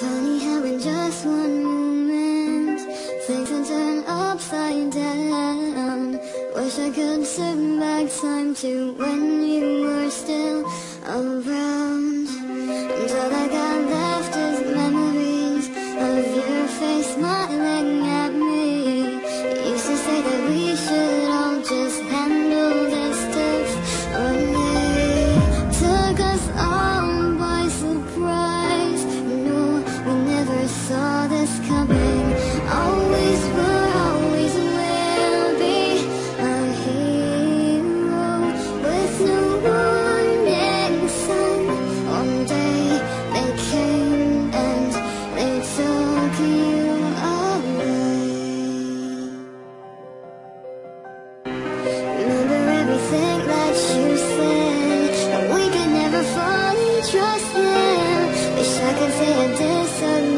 Funny how in just one moment Things can turn upside down Wish I could turn back time to when you were still around. Trust him. Wish I could say I did something